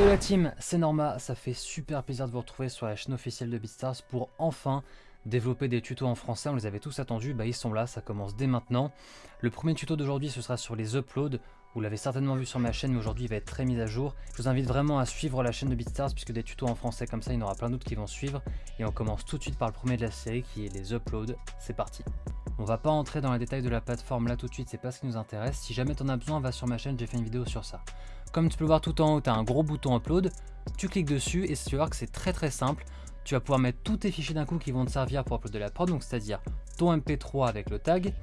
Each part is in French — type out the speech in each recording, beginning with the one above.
Salut la team, c'est Norma, ça fait super plaisir de vous retrouver sur la chaîne officielle de BeatStars pour enfin développer des tutos en français, on les avait tous attendus, bah ils sont là, ça commence dès maintenant. Le premier tuto d'aujourd'hui ce sera sur les uploads, vous l'avez certainement vu sur ma chaîne mais aujourd'hui il va être très mis à jour. Je vous invite vraiment à suivre la chaîne de BeatStars puisque des tutos en français comme ça il y en aura plein d'autres qui vont suivre. Et on commence tout de suite par le premier de la série qui est les uploads, c'est parti. On va pas entrer dans les détails de la plateforme là tout de suite, c'est pas ce qui nous intéresse. Si jamais tu en as besoin, va sur ma chaîne, j'ai fait une vidéo sur ça. Comme tu peux le voir tout en haut, tu as un gros bouton upload, tu cliques dessus et tu vas voir que c'est très très simple tu vas pouvoir mettre tous tes fichiers d'un coup qui vont te servir pour uploader la prod, donc c'est-à-dire ton MP3 avec le tag,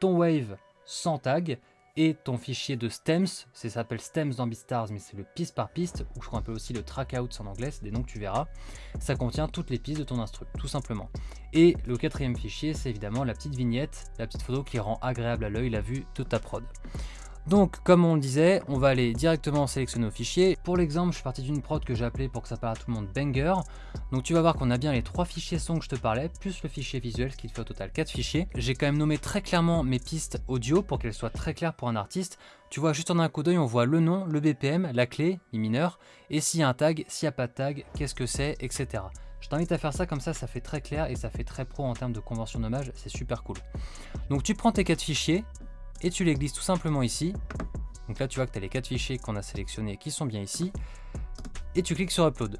ton Wave sans tag, et ton fichier de stems, ça s'appelle stems dans mais c'est le piste par piste, ou je crois un peu aussi le trackout en anglais, c'est des noms que tu verras. Ça contient toutes les pistes de ton instru, tout simplement. Et le quatrième fichier, c'est évidemment la petite vignette, la petite photo qui rend agréable à l'œil la vue de ta prod. Donc comme on le disait, on va aller directement sélectionner nos fichiers. Pour l'exemple, je suis parti d'une prod que j'ai appelée pour que ça parle à tout le monde banger. Donc tu vas voir qu'on a bien les trois fichiers son que je te parlais, plus le fichier visuel, ce qui fait au total 4 fichiers. J'ai quand même nommé très clairement mes pistes audio pour qu'elles soient très claires pour un artiste. Tu vois, juste en un coup d'œil, on voit le nom, le BPM, la clé, mi mineur, et s'il y a un tag, s'il n'y a pas de tag, qu'est-ce que c'est, etc. Je t'invite à faire ça comme ça, ça fait très clair et ça fait très pro en termes de convention d'hommage, c'est super cool. Donc tu prends tes quatre fichiers, et tu les glisses tout simplement ici. Donc là, tu vois que tu as les quatre fichiers qu'on a sélectionnés qui sont bien ici. Et tu cliques sur Upload.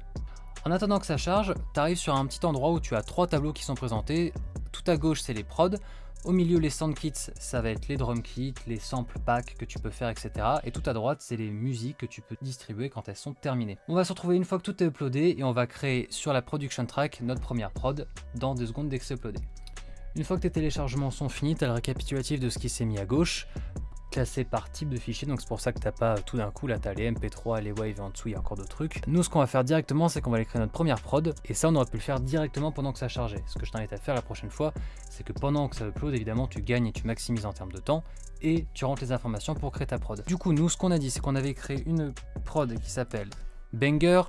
En attendant que ça charge, tu arrives sur un petit endroit où tu as trois tableaux qui sont présentés. Tout à gauche, c'est les prods. Au milieu, les sound kits, ça va être les drum kits, les sample packs que tu peux faire, etc. Et tout à droite, c'est les musiques que tu peux distribuer quand elles sont terminées. On va se retrouver une fois que tout est uploadé et on va créer sur la production track notre première prod dans deux secondes dès que c'est uploadé. Une fois que tes téléchargements sont finis, tu as le récapitulatif de ce qui s'est mis à gauche, classé par type de fichier, donc c'est pour ça que t'as pas tout d'un coup, là t'as les MP3, les Wave en dessous, il y a encore d'autres trucs. Nous ce qu'on va faire directement, c'est qu'on va aller créer notre première prod, et ça on aurait pu le faire directement pendant que ça chargeait. Ce que je t'invite à faire la prochaine fois, c'est que pendant que ça upload, évidemment tu gagnes et tu maximises en termes de temps, et tu rentres les informations pour créer ta prod. Du coup, nous ce qu'on a dit, c'est qu'on avait créé une prod qui s'appelle Banger,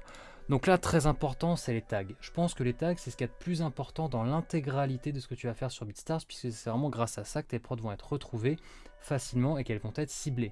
donc là, très important, c'est les tags. Je pense que les tags, c'est ce qui est le plus important dans l'intégralité de ce que tu vas faire sur BeatStars, puisque c'est vraiment grâce à ça que tes prods vont être retrouvés facilement et qu'elles vont être ciblées.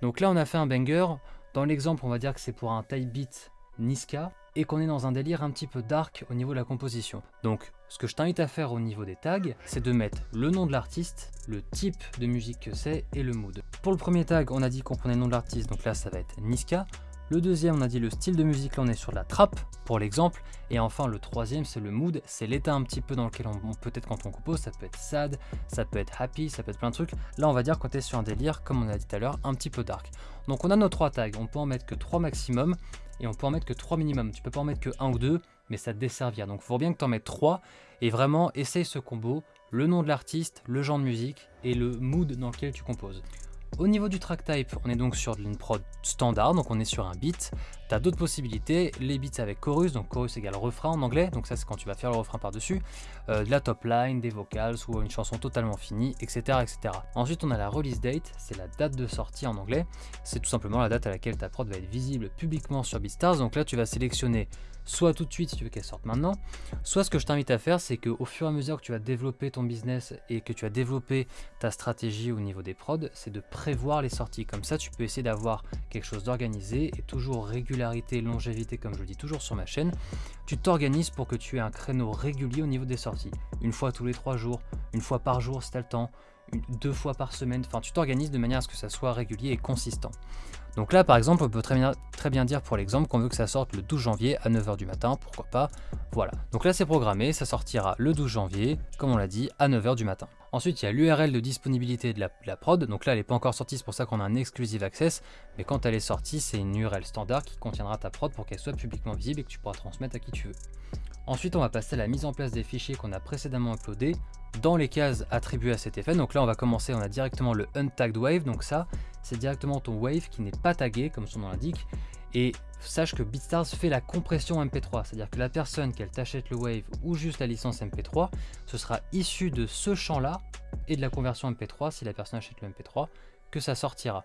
Donc là, on a fait un banger. Dans l'exemple, on va dire que c'est pour un type beat Niska et qu'on est dans un délire un petit peu dark au niveau de la composition. Donc, ce que je t'invite à faire au niveau des tags, c'est de mettre le nom de l'artiste, le type de musique que c'est et le mood. Pour le premier tag, on a dit qu'on prenait le nom de l'artiste, donc là ça va être Niska. Le deuxième, on a dit le style de musique, là on est sur la trappe, pour l'exemple. Et enfin, le troisième, c'est le mood, c'est l'état un petit peu dans lequel on, peut-être quand on compose, ça peut être sad, ça peut être happy, ça peut être plein de trucs. Là, on va dire qu'on est sur un délire, comme on a dit tout à l'heure, un petit peu dark. Donc on a nos trois tags, on peut en mettre que trois maximum, et on peut en mettre que trois minimum. Tu peux pas en mettre que un ou deux, mais ça te desservir. Donc il faut bien que tu en mettes trois, et vraiment, essaye ce combo, le nom de l'artiste, le genre de musique, et le mood dans lequel tu composes. Au niveau du track type, on est donc sur une prod standard, donc on est sur un beat. Tu as d'autres possibilités, les beats avec chorus, donc chorus égale refrain en anglais, donc ça c'est quand tu vas faire le refrain par-dessus, euh, de la top line, des vocals ou une chanson totalement finie, etc., etc. Ensuite on a la release date, c'est la date de sortie en anglais, c'est tout simplement la date à laquelle ta prod va être visible publiquement sur BeatStars, donc là tu vas sélectionner soit tout de suite si tu veux qu'elle sorte maintenant, soit ce que je t'invite à faire, c'est qu'au fur et à mesure que tu vas développer ton business et que tu as développé ta stratégie au niveau des prods, c'est de prévoir les sorties. Comme ça, tu peux essayer d'avoir quelque chose d'organisé et toujours longévité, comme je le dis toujours sur ma chaîne. Tu t'organises pour que tu aies un créneau régulier au niveau des sorties. Une fois tous les trois jours, une fois par jour si tu le temps, deux fois par semaine. Enfin, tu t'organises de manière à ce que ça soit régulier et consistant. Donc là, par exemple, on peut très bien, dire pour l'exemple qu'on veut que ça sorte le 12 janvier à 9h du matin, pourquoi pas. Voilà. Donc là, c'est programmé, ça sortira le 12 janvier, comme on l'a dit, à 9h du matin. Ensuite, il y a l'URL de disponibilité de la, prod. Donc là, elle n'est pas encore sortie, c'est pour ça qu'on a un exclusive access. Mais quand elle est sortie, c'est une URL standard qui contiendra ta prod pour qu'elle soit publiquement visible et que tu pourras transmettre à qui tu veux. Ensuite, on va passer à la mise en place des fichiers qu'on a précédemment uploadés dans les cases attribuées à cet effet. Donc là, on va commencer, on a directement le untagged wave. Donc ça, c'est directement ton wave qui n'est pas tagué, comme son nom l'indique. Et sache que BeatStars fait la compression MP3, c'est-à-dire que la personne, qu'elle t'achète le Wave ou juste la licence MP3, ce sera issu de ce champ-là et de la conversion MP3, si la personne achète le MP3, que ça sortira.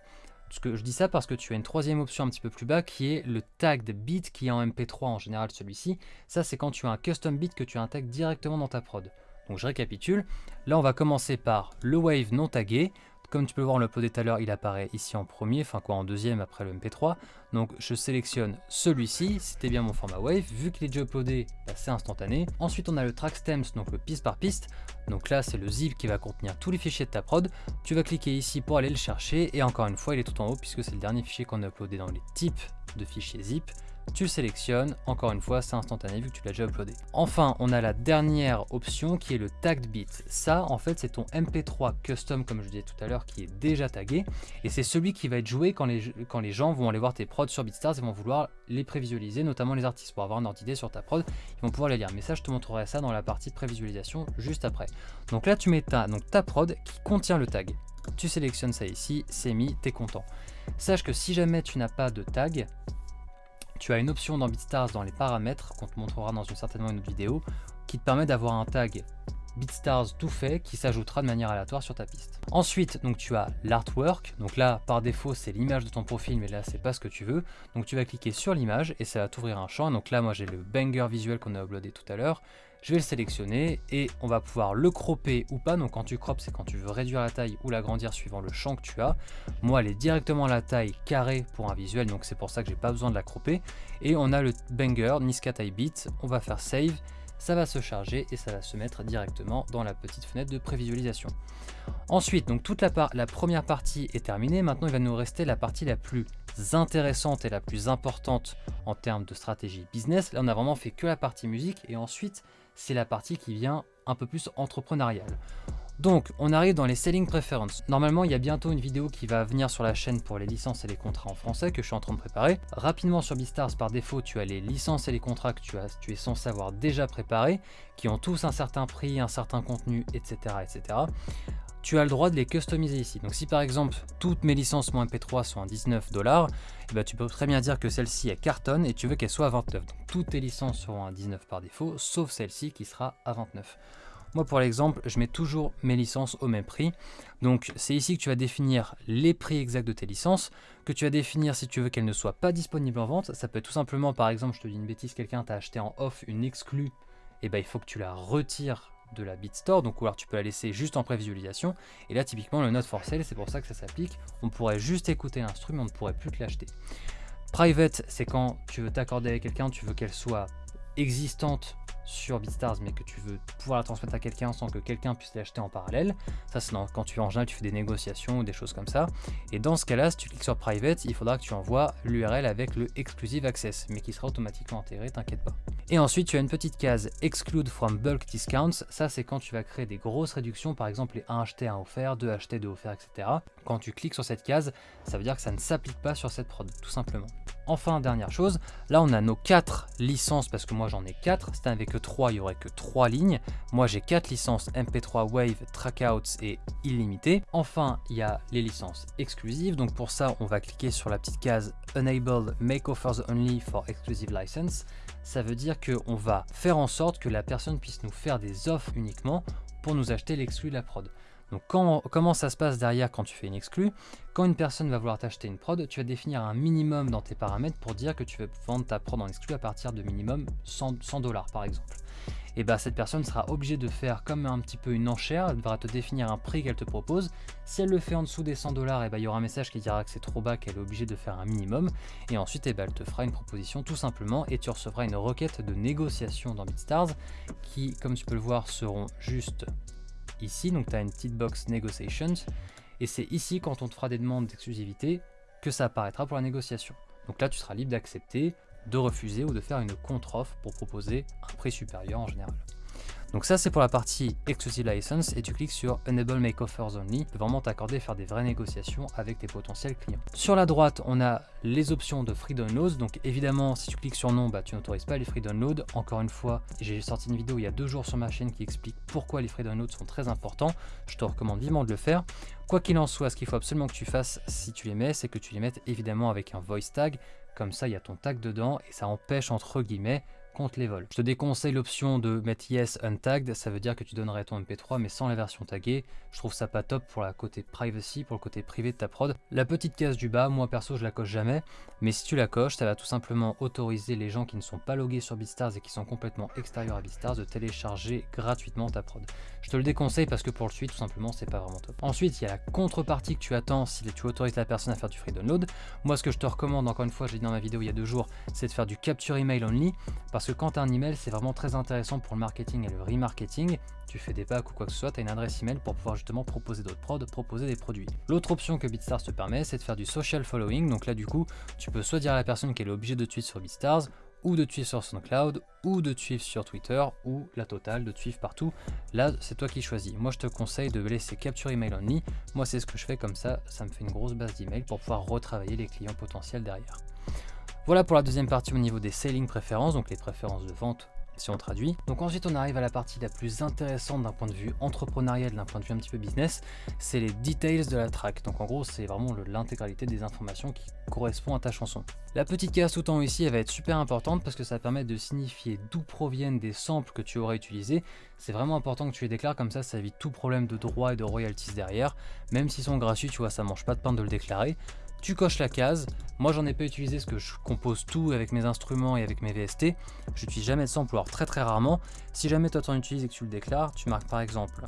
Que je dis ça parce que tu as une troisième option un petit peu plus bas qui est le tag de bit qui est en MP3 en général celui-ci. Ça c'est quand tu as un custom bit que tu intègres directement dans ta prod. Donc je récapitule. Là on va commencer par le wave non tagué. comme tu peux voir, on l'a tout à l'heure, il apparaît ici en premier, enfin quoi, en deuxième après le MP3. Donc je sélectionne celui-ci, c'était bien mon format Wave, vu qu'il est déjà uploadé, bah, c'est instantané. Ensuite on a le track stems, donc le piste par piste. Donc là c'est le zip qui va contenir tous les fichiers de ta prod. Tu vas cliquer ici pour aller le chercher, et encore une fois il est tout en haut puisque c'est le dernier fichier qu'on a uploadé dans les types de fichiers zip tu le sélectionnes, encore une fois c'est instantané vu que tu l'as déjà uploadé. Enfin on a la dernière option qui est le tagged bit. Ça en fait c'est ton MP3 custom comme je disais tout à l'heure qui est déjà tagué et c'est celui qui va être joué quand les, gens vont aller voir tes prods sur BeatStars et vont vouloir les prévisualiser, notamment les artistes pour avoir un ordre d'idée sur ta prod, ils vont pouvoir les lire. Mais ça je te montrerai ça dans la partie prévisualisation juste après. Donc là tu mets ta, donc, ta prod qui contient le tag. Tu sélectionnes ça ici, c'est mis, t'es content. Sache que si jamais tu n'as pas de tag, tu as une option dans BeatStars dans les paramètres, qu'on te montrera dans une certainement une autre vidéo, qui te permet d'avoir un tag BeatStars tout fait qui s'ajoutera de manière aléatoire sur ta piste. Ensuite, donc tu as l'artwork. Donc là, par défaut, c'est l'image de ton profil, mais là, c'est pas ce que tu veux. Donc tu vas cliquer sur l'image et ça va t'ouvrir un champ. Donc là, moi, j'ai le banger visuel qu'on a uploadé tout à l'heure je vais le sélectionner et on va pouvoir le cropper ou pas. Donc quand tu croppes, c'est quand tu veux réduire la taille ou l'agrandir suivant le champ que tu as. Moi, elle est directement à la taille carrée pour un visuel, donc c'est pour ça que j'ai pas besoin de la cropper. Et on a le banger, Niska Type Beat, on va faire save, ça va se charger et ça va se mettre directement dans la petite fenêtre de prévisualisation. Ensuite, donc toute la, la première partie est terminée, maintenant il va nous rester la partie la plus intéressante et la plus importante en termes de stratégie business. Là, on a vraiment fait que la partie musique et ensuite, c'est la partie qui vient un peu plus entrepreneuriale. Donc, on arrive dans les Selling Preferences. Normalement, il y a bientôt une vidéo qui va venir sur la chaîne pour les licences et les contrats en français que je suis en train de préparer. Rapidement sur Beastars, par défaut, tu as les licences et les contrats que tu, as, tu es censé avoir déjà préparés, qui ont tous un certain prix, un certain contenu, etc. etc tu as le droit de les customiser ici. Donc si par exemple toutes mes licences mon MP3 sont à 19 dollars, eh ben, tu peux très bien dire que celle-ci est cartonne et tu veux qu'elle soit à 29. Donc toutes tes licences seront à 19 par défaut, sauf celle-ci qui sera à 29. Moi pour l'exemple, je mets toujours mes licences au même prix. Donc c'est ici que tu vas définir les prix exacts de tes licences, que tu vas définir si tu veux qu'elles ne soient pas disponibles en vente. Ça peut être tout simplement, par exemple, je te dis une bêtise, quelqu'un t'a acheté en off une exclue, et eh ben il faut que tu la retires de la BitStore, donc ou alors tu peux la laisser juste en prévisualisation. Et là, typiquement, le Note for Sale, c'est pour ça que ça s'applique. On pourrait juste écouter l'instrument, on ne pourrait plus te l'acheter. Private, c'est quand tu veux t'accorder avec quelqu'un, tu veux qu'elle soit existante sur BeatStars mais que tu veux pouvoir la transmettre à quelqu'un sans que quelqu'un puisse l'acheter en parallèle. Ça c'est quand tu en général tu fais des négociations ou des choses comme ça. Et dans ce cas-là, si tu cliques sur Private, il faudra que tu envoies l'URL avec le Exclusive Access, mais qui sera automatiquement intégré, t'inquiète pas. Et ensuite tu as une petite case Exclude from Bulk Discounts. Ça c'est quand tu vas créer des grosses réductions, par exemple les 1 acheté 1 offert, 2 acheté 2 offert, etc. Quand tu cliques sur cette case, ça veut dire que ça ne s'applique pas sur cette prod, tout simplement. Enfin, dernière chose, là on a nos 4 licences, parce que moi j'en ai 4, c'était avec 3, il n'y aurait que 3 lignes. Moi j'ai 4 licences MP3 Wave, Trackouts et illimité. Enfin, il y a les licences exclusives, donc pour ça on va cliquer sur la petite case Enable Make Offers Only for Exclusive License. Ça veut dire qu'on va faire en sorte que la personne puisse nous faire des offres uniquement pour nous acheter l'exclu de la prod. Donc comment ça se passe derrière quand tu fais une exclue? Quand une personne va vouloir t'acheter une prod, tu vas définir un minimum dans tes paramètres pour dire que tu veux vendre ta prod en exclu à partir de minimum 100 dollars par exemple. Et bien bah, cette personne sera obligée de faire comme un petit peu une enchère, elle devra te définir un prix qu'elle te propose. Si elle le fait en dessous des 100 dollars, bah, il y aura un message qui dira que c'est trop bas, qu'elle est obligée de faire un minimum. Et ensuite, et bah, elle te fera une proposition tout simplement et tu recevras une requête de négociation dans BitStars qui, comme tu peux le voir, seront juste ici, donc tu as une petite box Negotiations, et c'est ici quand on te fera des demandes d'exclusivité que ça apparaîtra pour la négociation. Donc là tu seras libre d'accepter, de refuser ou de faire une contre-offre pour proposer un prix supérieur en général. Donc ça c'est pour la partie Exclusive License et tu cliques sur Enable Make Offers Only, pour vraiment t'accorder faire des vraies négociations avec tes potentiels clients. Sur la droite on a les options de Free Downloads, donc évidemment si tu cliques sur non, bah, tu n'autorises pas les Free Downloads. Encore une fois, j'ai sorti une vidéo il y a deux jours sur ma chaîne qui explique pourquoi les Free Downloads sont très importants, je te recommande vivement de le faire. Quoi qu'il en soit, ce qu'il faut absolument que tu fasses si tu les mets, c'est que tu les mettes évidemment avec un voice tag, comme ça il y a ton tag dedans et ça empêche entre guillemets les vols. Je te déconseille l'option de mettre yes untagged, ça veut dire que tu donnerais ton MP3 mais sans la version taguée. Je trouve ça pas top pour la côté privacy, pour le côté privé de ta prod. La petite case du bas, moi perso je la coche jamais, mais si tu la coches, ça va tout simplement autoriser les gens qui ne sont pas logués sur BeatStars et qui sont complètement extérieurs à BeatStars de télécharger gratuitement ta prod. Je te le déconseille parce que pour le suite, tout simplement, c'est pas vraiment top. Ensuite, il y a la contrepartie que tu attends si tu autorises la personne à faire du free download. Moi, ce que je te recommande, encore une fois, j'ai dit dans ma vidéo il y a deux jours, c'est de faire du capture email only parce que quand tu as un email, c'est vraiment très intéressant pour le marketing et le remarketing. Tu fais des packs ou quoi que ce soit, tu as une adresse email pour pouvoir justement proposer d'autres prods, proposer des produits. L'autre option que BeatStars te permet, c'est de faire du social following. Donc là, du coup, tu peux soit dire à la personne qu'elle est obligée de suivre sur BeatStars ou de suivre sur SoundCloud, ou de suivre sur Twitter, ou la totale, de suivre partout. Là, c'est toi qui choisis. Moi, je te conseille de laisser capture email only. Moi, c'est ce que je fais comme ça, ça me fait une grosse base d'email pour pouvoir retravailler les clients potentiels derrière. Voilà pour la deuxième partie au niveau des selling préférences, donc les préférences de vente si on traduit. Donc ensuite on arrive à la partie la plus intéressante d'un point de vue entrepreneurial, d'un point de vue un petit peu business, c'est les details de la track. Donc en gros c'est vraiment l'intégralité des informations qui correspondent à ta chanson. La petite case tout en ici elle va être super importante parce que ça permet de signifier d'où proviennent des samples que tu aurais utilisés. C'est vraiment important que tu les déclares comme ça ça évite tout problème de droit et de royalties derrière. Même s'ils sont gratuits tu vois ça mange pas de pain de le déclarer tu coches la case. Moi, j'en ai pas utilisé parce que je compose tout avec mes instruments et avec mes VST. Je n'utilise jamais de sample, alors très très rarement. Si jamais toi t'en utilises et que tu le déclares, tu marques par exemple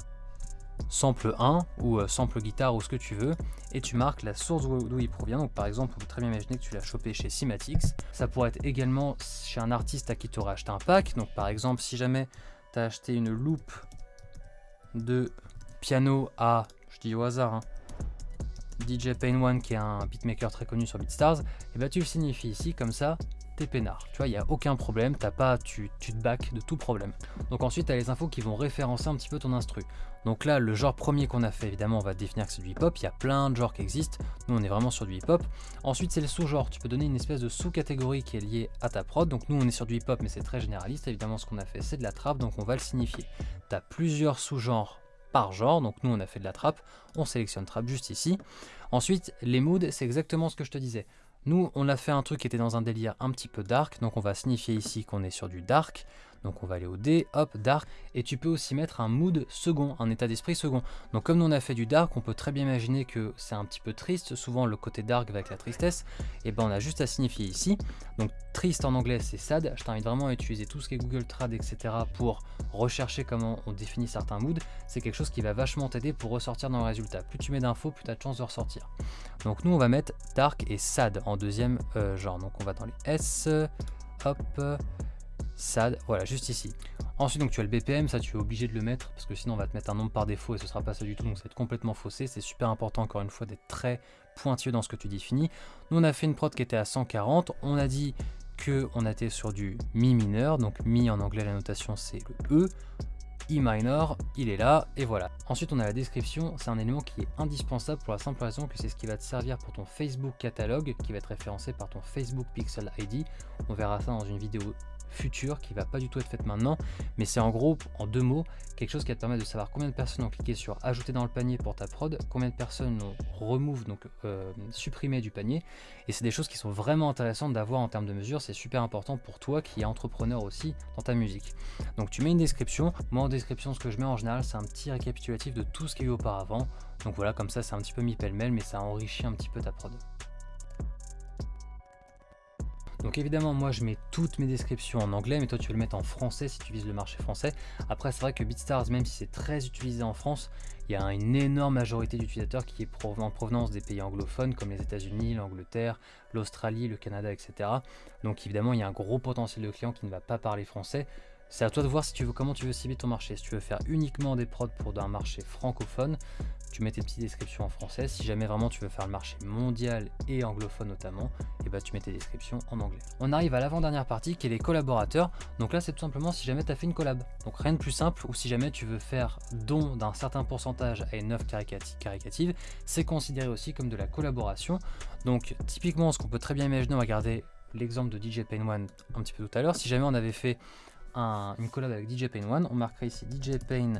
sample 1 ou euh, sample guitare ou ce que tu veux et tu marques la source d'où il provient donc par exemple on peut très bien imaginer que tu l'as chopé chez Cymatics ça pourrait être également chez un artiste à qui tu aurais acheté un pack donc par exemple si jamais tu as acheté une loupe de piano à je dis au hasard hein, DJ Pain One qui est un beatmaker très connu sur BeatStars, et eh bah ben, tu le signifies ici comme ça, t'es peinard. Tu vois, il n'y a aucun problème, t'as pas, tu, tu te back de tout problème. Donc ensuite, tu as les infos qui vont référencer un petit peu ton instru. Donc là, le genre premier qu'on a fait, évidemment, on va définir que c'est du hip-hop. Il y a plein de genres qui existent. Nous, on est vraiment sur du hip-hop. Ensuite, c'est le sous-genre. Tu peux donner une espèce de sous-catégorie qui est liée à ta prod. Donc nous, on est sur du hip-hop, mais c'est très généraliste. Évidemment, ce qu'on a fait, c'est de la trap, donc on va le signifier. Tu as plusieurs sous-genres genre. Donc nous, on a fait de la trap, on sélectionne trap juste ici. Ensuite, les moods, c'est exactement ce que je te disais. Nous, on a fait un truc qui était dans un délire un petit peu dark, donc on va signifier ici qu'on est sur du dark. Donc on va aller au D, hop, dark, et tu peux aussi mettre un mood second, un état d'esprit second. Donc comme on a fait du dark, on peut très bien imaginer que c'est un petit peu triste, souvent le côté dark avec la tristesse, et ben on a juste à signifier ici. Donc triste en anglais c'est sad, je t'invite vraiment à utiliser tout ce qui est Google Trad, etc. pour rechercher comment on définit certains moods. C'est quelque chose qui va vachement t'aider pour ressortir dans le résultat. Plus tu mets d'infos, plus tu as de chances de ressortir. Donc nous on va mettre dark et sad en deuxième euh, genre. Donc on va dans les S, hop, SAD, voilà, juste ici. Ensuite, donc tu as le BPM, ça tu es obligé de le mettre parce que sinon on va te mettre un nombre par défaut et ce sera pas ça du tout, donc ça va être complètement faussé. C'est super important encore une fois d'être très pointueux dans ce que tu définis. Nous on a fait une prod qui était à 140, on a dit que on était sur du Mi mineur, donc Mi en anglais la notation c'est le E, E minor, il est là, et voilà. Ensuite on a la description, c'est un élément qui est indispensable pour la simple raison que c'est ce qui va te servir pour ton Facebook catalogue, qui va être référencé par ton Facebook Pixel ID. On verra ça dans une vidéo future qui va pas du tout être faite maintenant, mais c'est en gros, en deux mots, quelque chose qui va te permettre de savoir combien de personnes ont cliqué sur ajouter dans le panier pour ta prod, combien de personnes ont remove, donc euh, supprimé du panier, et c'est des choses qui sont vraiment intéressantes d'avoir en termes de mesure, c'est super important pour toi qui es entrepreneur aussi dans ta musique. Donc tu mets une description, moi en description ce que je mets en général c'est un petit récapitulatif de tout ce qu'il y a eu auparavant, donc voilà comme ça c'est un petit peu mis pêle-mêle mais ça enrichit un petit peu ta prod. Donc évidemment, moi je mets toutes mes descriptions en anglais, mais toi tu veux le mettre en français si tu vises le marché français. Après, c'est vrai que BeatStars, même si c'est très utilisé en France, il y a une énorme majorité d'utilisateurs qui est en provenance des pays anglophones comme les États-Unis, l'Angleterre, l'Australie, le Canada, etc. Donc évidemment, il y a un gros potentiel de clients qui ne va pas parler français. C'est à toi de voir si tu veux comment tu veux cibler ton marché. Si tu veux faire uniquement des prods pour un marché francophone, tu mets tes petites descriptions en français. Si jamais vraiment tu veux faire le marché mondial et anglophone notamment, et eh bah ben, tu mets tes descriptions en anglais. On arrive à l'avant-dernière partie qui est les collaborateurs. Donc là c'est tout simplement si jamais tu as fait une collab. Donc rien de plus simple ou si jamais tu veux faire don d'un certain pourcentage à une œuvre caricative, c'est considéré aussi comme de la collaboration. Donc typiquement ce qu'on peut très bien imaginer, on va garder l'exemple de DJ Pain One un petit peu tout à l'heure. Si jamais on avait fait une collab avec DJ Pain One, on marquerait ici DJ Pain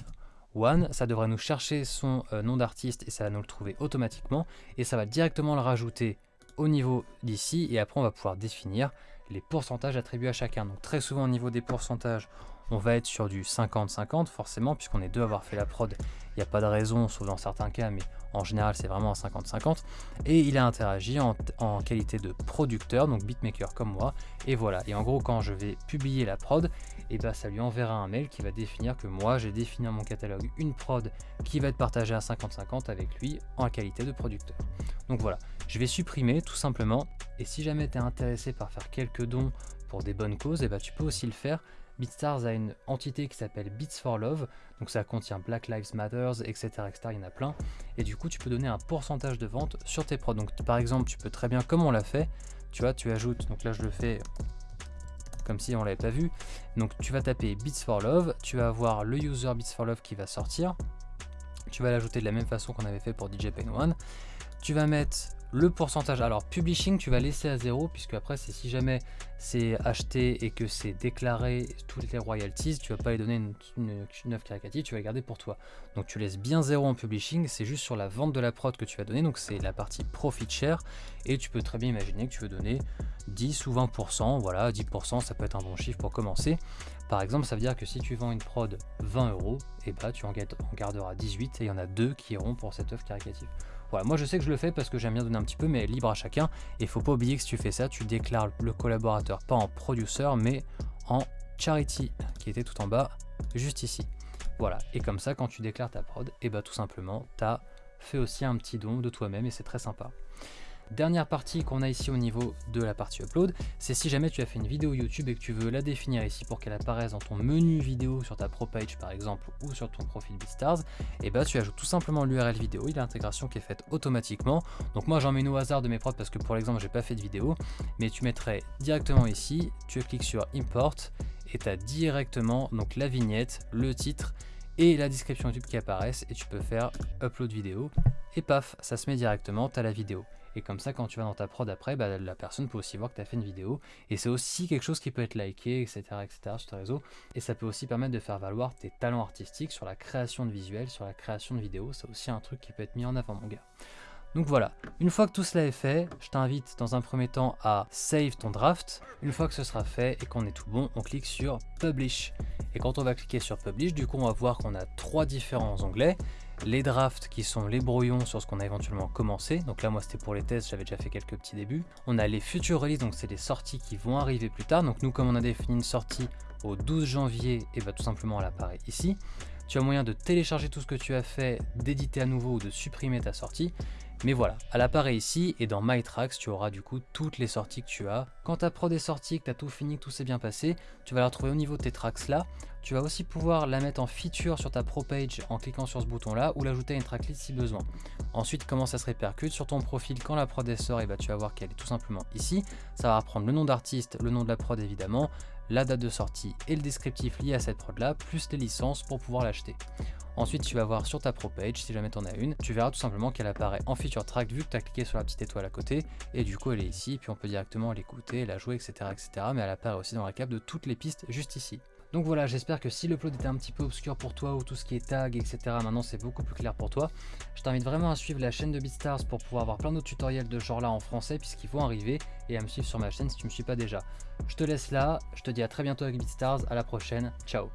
One, ça devrait nous chercher son euh, nom d'artiste et ça va nous le trouver automatiquement. Et ça va directement le rajouter au niveau d'ici. Et après on va pouvoir définir les pourcentages attribués à chacun. Donc très souvent au niveau des pourcentages, on va être sur du 50-50 forcément puisqu'on est deux à avoir fait la prod. Il n'y a pas de raison, sauf dans certains cas, mais en général c'est vraiment un 50-50. Et il a interagi en, qualité de producteur, donc beatmaker comme moi. Et voilà, et en gros quand je vais publier la prod, et eh ben, ça lui enverra un mail qui va définir que moi j'ai défini dans mon catalogue une prod qui va être partagée à 50-50 avec lui en qualité de producteur. Donc voilà, je vais supprimer tout simplement. Et si jamais tu es intéressé par faire quelques dons pour des bonnes causes, et eh ben, tu peux aussi le faire BeatStars a une entité qui s'appelle Beats for Love, donc ça contient Black Lives Matter, etc., etc., il y en a plein, et du coup tu peux donner un pourcentage de vente sur tes prods. Donc par exemple, tu peux très bien, comme on l'a fait, tu vois, tu ajoutes, donc là je le fais comme si on l'avait pas vu, donc tu vas taper Beats for Love, tu vas avoir le user Beats for Love qui va sortir, tu vas l'ajouter de la même façon qu'on avait fait pour DJ Pain One, tu vas mettre le pourcentage, alors publishing, tu vas laisser à zéro, puisque après, c'est si jamais c'est acheté et que c'est déclaré toutes les royalties, tu vas pas les donner une, une, œuvre caricative, tu vas les garder pour toi. Donc tu laisses bien zéro en publishing, c'est juste sur la vente de la prod que tu vas donner, donc c'est la partie profit share, et tu peux très bien imaginer que tu veux donner 10 ou 20%, voilà, 10% ça peut être un bon chiffre pour commencer. Par exemple, ça veut dire que si tu vends une prod 20 euros, et bah tu en garderas 18 et il y en a deux qui iront pour cette œuvre caricative. Moi je sais que je le fais parce que j'aime bien donner un petit peu, mais libre à chacun. Et faut pas oublier que si tu fais ça, tu déclares le collaborateur pas en producer, mais en charity, qui était tout en bas, juste ici. Voilà, et comme ça, quand tu déclares ta prod, et bah tout simplement, tu as fait aussi un petit don de toi-même et c'est très sympa. Dernière partie qu'on a ici au niveau de la partie upload, c'est si jamais tu as fait une vidéo YouTube et que tu veux la définir ici pour qu'elle apparaisse dans ton menu vidéo sur ta pro page par exemple ou sur ton profil BeatStars, et bah tu ajoutes tout simplement l'URL vidéo, il y a l'intégration qui est faite automatiquement. Donc moi j'en mets au hasard de mes prods parce que pour l'exemple j'ai pas fait de vidéo, mais tu mettrais directement ici, tu cliques sur import et tu as directement donc la vignette, le titre et la description YouTube qui apparaissent et tu peux faire upload vidéo et paf, ça se met directement, tu as la vidéo. Et comme ça, quand tu vas dans ta prod après, bah, la personne peut aussi voir que tu as fait une vidéo. Et c'est aussi quelque chose qui peut être liké, etc., etc. sur tes réseaux. Et ça peut aussi permettre de faire valoir tes talents artistiques sur la création de visuels, sur la création de vidéos. C'est aussi un truc qui peut être mis en avant, mon gars. Donc voilà, une fois que tout cela est fait, je t'invite dans un premier temps à save ton draft. Une fois que ce sera fait et qu'on est tout bon, on clique sur Publish. Et quand on va cliquer sur Publish, du coup on va voir qu'on a trois différents onglets les drafts qui sont les brouillons sur ce qu'on a éventuellement commencé. Donc là, moi, c'était pour les tests, j'avais déjà fait quelques petits débuts. On a les futures releases, donc c'est les sorties qui vont arriver plus tard. Donc nous, comme on a défini une sortie au 12 janvier, et bah tout simplement elle apparaît ici. Tu as moyen de télécharger tout ce que tu as fait, d'éditer à nouveau ou de supprimer ta sortie. Mais voilà, elle apparaît ici et dans My Tracks, tu auras du coup toutes les sorties que tu as. Quand ta prod est sortie, que tu as tout fini, que tout s'est bien passé, tu vas la retrouver au niveau de tes tracks là. Tu vas aussi pouvoir la mettre en feature sur ta pro page en cliquant sur ce bouton là ou l'ajouter à une tracklist si besoin. Ensuite, comment ça se répercute sur ton profil quand la prod est sort, et bah, tu vas voir qu'elle est tout simplement ici. Ça va reprendre le nom d'artiste, le nom de la prod évidemment, la date de sortie et le descriptif lié à cette prod là, plus les licences pour pouvoir l'acheter. Ensuite, tu vas voir sur ta pro page, si jamais tu en as une, tu verras tout simplement qu'elle apparaît en feature track vu que tu as cliqué sur la petite étoile à côté. Et du coup, elle est ici, puis on peut directement l'écouter, la jouer, etc., etc. Mais elle apparaît aussi dans la cap de toutes les pistes juste ici. Donc voilà, j'espère que si le plot était un petit peu obscur pour toi ou tout ce qui est tag, etc., maintenant c'est beaucoup plus clair pour toi. Je t'invite vraiment à suivre la chaîne de BeatStars pour pouvoir avoir plein d'autres tutoriels de genre là en français puisqu'ils vont arriver et à me suivre sur ma chaîne si tu ne me suis pas déjà. Je te laisse là, je te dis à très bientôt avec BeatStars, à la prochaine, ciao